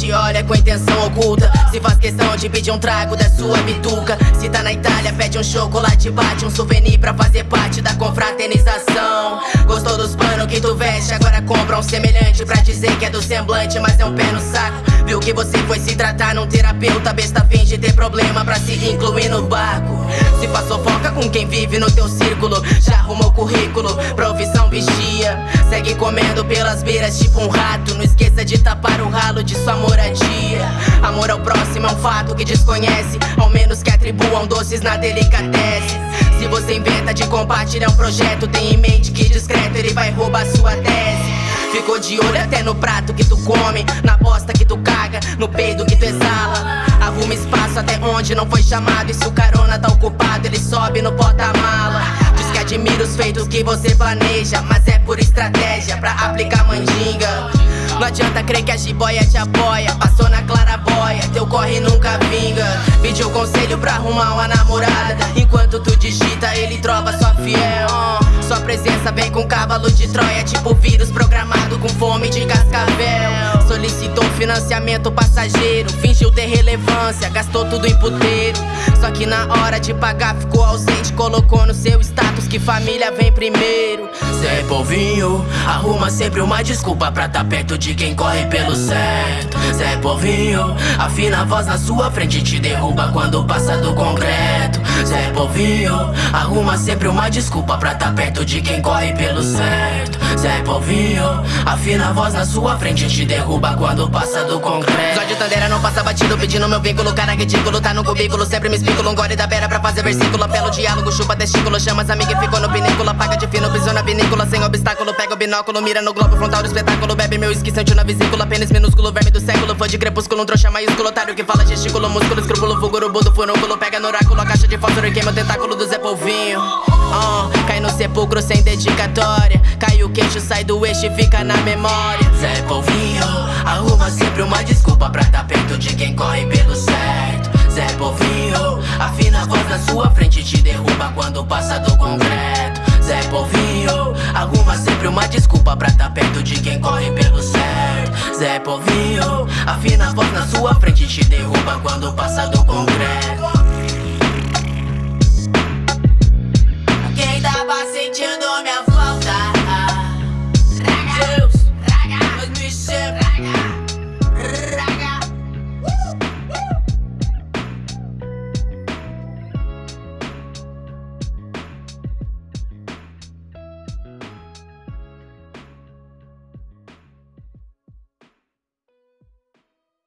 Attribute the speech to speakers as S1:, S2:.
S1: te olham com intenção oculta. Se faz questão de pedir um trago da sua bituca. Se tá na Itália pede um chocolate Bate um souvenir pra fazer parte da confraternização. Gostou dos panos que tu veste? Agora compra um semelhante pra dizer que é do semblante Mas é um pé no saco. Viu que você foi se tratar num terapeuta Besta finge ter problema pra se incluir no barco. Se faz fofoca com quem vive no teu círculo Já arrumou currículo, profissão vigia Segue comendo pelas beiras tipo um rato Não esqueça de tapar o ralo de sua moradia. Amor ao próximo é um fato que desconhece. Ao menos que atribuam doces na delicatesse. Se você inventa de compartilhar um projeto Tem em mente que discreto ele vai roubar sua tese. Ficou de olho até no prato que tu come Na bosta que tu caga, no peido que tu exala. Arruma espaço até onde não foi chamado. E se o carona tá ocupado, ele sobe no porta-mala Admira os feitos que você planeja Mas é por estratégia pra aplicar mandinga. Não adianta crer que a jiboia te apoia Passou na claraboia, teu corre nunca vinga. Pediu conselho pra arrumar uma namorada Enquanto tu digita, ele trova sua fiel. Sua presença vem com cavalo de Troia Tipo vírus programado com fome de cascavel. Solicitou financiamento passageiro Fingiu ter relevância, gastou tudo em puteiro que na hora de pagar ficou ausente Colocou no seu status que família vem primeiro.
S2: Zé Polvinho, arruma sempre uma desculpa pra tá perto de quem corre pelo certo. Zé Polvinho, afina a voz na sua frente Te derruba quando passa do concreto. Zé Polvinho, arruma sempre uma desculpa pra tá perto de quem corre pelo certo. Zé Polvinho, afina a voz na sua frente Te derruba quando passa do concreto.
S1: Zódio Tandeira não passa batido pedindo meu vínculo Cara ridículo, tá no cubículo Sempre me explico, um gole da beira pra fazer versículo. Apelo diálogo, chupa testículo Chama as amigas e ficou no pinículo. Apaga de fino, pisou na vinícola Sem obstáculo, pega o binóculo Mira no globo frontal do espetáculo. Bebe meu esqui, sente na vesícula Pênis minúsculo, verme do século. Foi de crepúsculo, um trouxa maiúsculo Otário que fala gestículo, músculo, escrúpulo Fulguro, budo, furúnculo. Pega no oráculo, a caixa de fósforo E queima o tentáculo do Zé Polvinho. Uh, Cai no sepulcro sem dedicatória. Cai o queixo, sai do eixo e fica na memória.
S2: Zé Polvinho, arruma sempre uma desculpa Pra tá perto de quem corre pelo certo Zé Polvinho, afina a voz na sua frente Te derruba quando passa do concreto. Zé Polvinho, arruma sempre uma desculpa Pra tá perto de quem corre pelo certo. Zé Polvinho, afina a voz na sua frente Te derruba quando passa do concreto